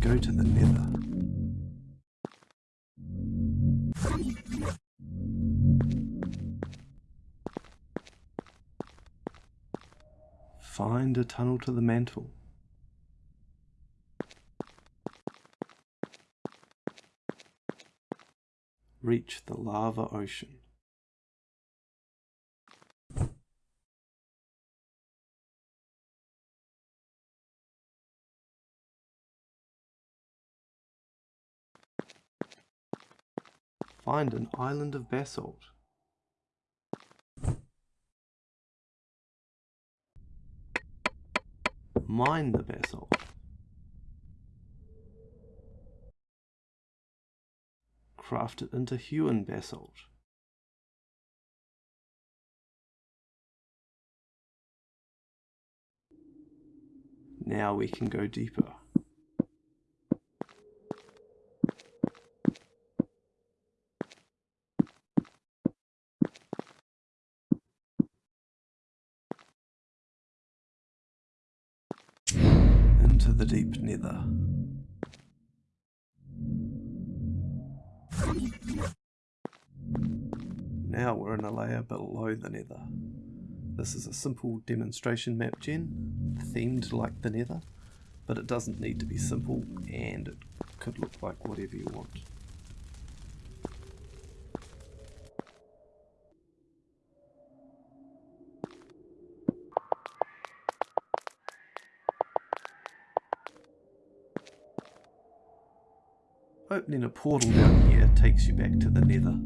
go to the nether. Find a tunnel to the mantle. Reach the lava ocean. Find an island of basalt. Mine the basalt. Craft it into hewn basalt. Now we can go deeper. Into the deep nether. Now we're in a layer below the nether. This is a simple demonstration map gen, themed like the nether, but it doesn't need to be simple and it could look like whatever you want. Opening a portal down here takes you back to the nether.